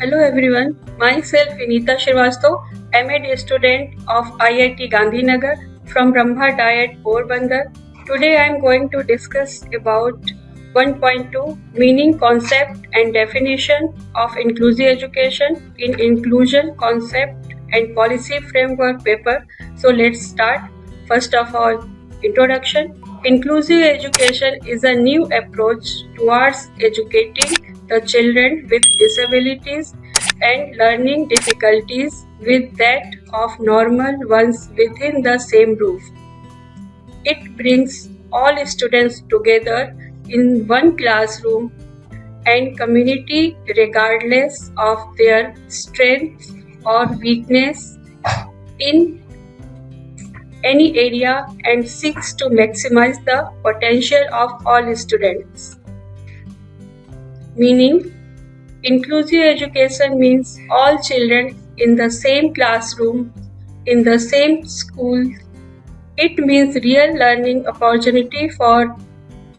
everyone, myself Vinita Shrivastava, MA student of IIT Gandhinagar from Brahma Diet Porbandar. Today I am going to discuss about 1.2 meaning, concept and definition of inclusive education in inclusion concept and policy framework paper. So let's start. First of all, introduction. Inclusive education is a new approach towards educating the children with disabilities and learning difficulties with that of normal ones within the same roof. It brings all students together in one classroom and community regardless of their strength or weakness in any area and seeks to maximize the potential of all students. Meaning, inclusive education means all children in the same classroom, in the same school. It means real learning opportunity for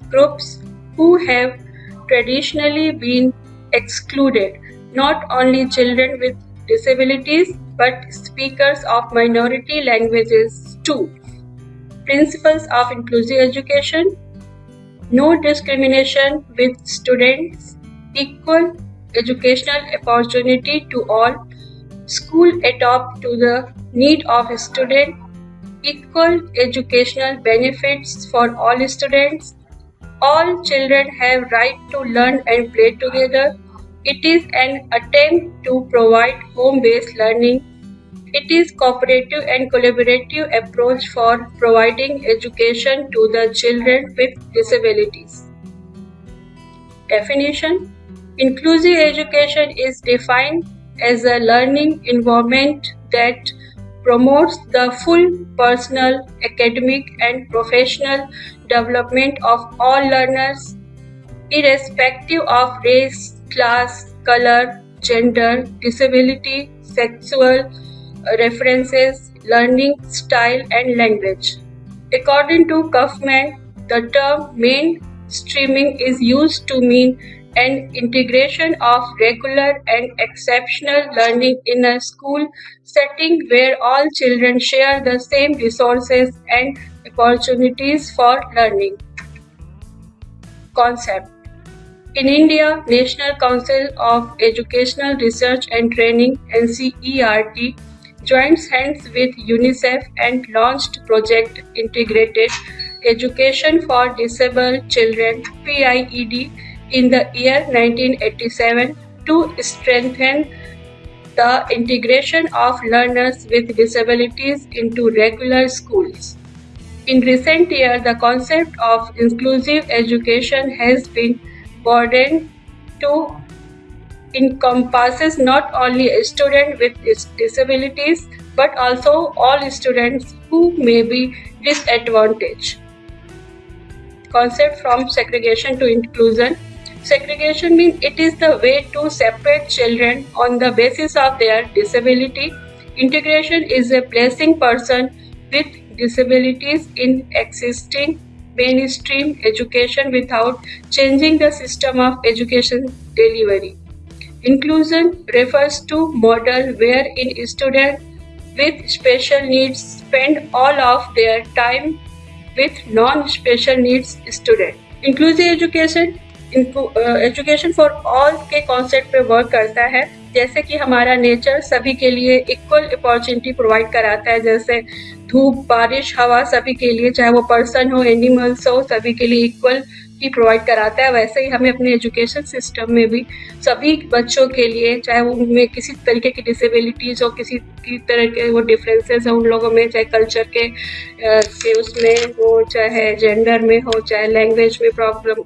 groups who have traditionally been excluded, not only children with disabilities but speakers of minority languages too. Principles of inclusive education No discrimination with students, equal educational opportunity to all, school adapt to the need of a student, equal educational benefits for all students, all children have right to learn and play together. It is an attempt to provide home-based learning. It is cooperative and collaborative approach for providing education to the children with disabilities. Definition Inclusive education is defined as a learning environment that promotes the full personal, academic, and professional development of all learners, irrespective of race, class, color, gender, disability, sexual references, learning style, and language. According to Kaufman, the term mainstreaming is used to mean an integration of regular and exceptional learning in a school setting where all children share the same resources and opportunities for learning. Concept In India, National Council of Educational Research and Training NCERT joins hands with UNICEF and launched Project Integrated Education for Disabled Children PIED in the year 1987 to strengthen the integration of learners with disabilities into regular schools. In recent years, the concept of inclusive education has been broadened to encompasses not only students with disabilities but also all students who may be disadvantaged. Concept from segregation to inclusion Segregation means it is the way to separate children on the basis of their disability. Integration is a placing person with disabilities in existing mainstream education without changing the system of education delivery. Inclusion refers to model wherein students with special needs spend all of their time with non-special needs students. Inclusive education education for all के concept पे work करता है जैसे कि हमारा nature सभी के लिए इक्वल अपॉर्चुनिटी प्रोवाइड कराता है जैसे धूप बारिश हवा सभी के लिए चाहे वो पर्सन हो एनिमल्स हो सभी के लिए इक्वल ही प्रोवाइड कराता है, वैसे ही हमें अपने एजुकेशन सिस्टम में भी सभी बच्चों के लिए, चाहे वो उनमें किसी तरीके की डिसेबिलिटीज़ हो किसी की तरह के वो डिफरेंसेस हो उन लोगों में, चाहे कल्चर के के उसमें हो, चाहे जेंडर में हो, चाहे लैंग्वेज में प्रॉब्लम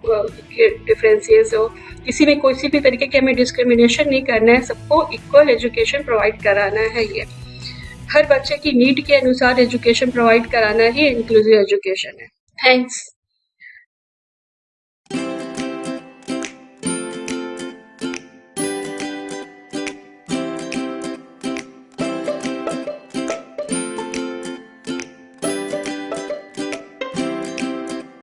डिफरेंसेस हो, किसी में किसी भी तरीके की हमें डिस्क्रिमिनेशन नहीं करना है, सबको इक्वल एजुकेशन प्रोवाइड कराना है ये। हर बच्चे की नीड के अनुसार एजुकेशन प्रोवाइड कराना ही इंक्लूसिव एजुकेशन है। थैंक्स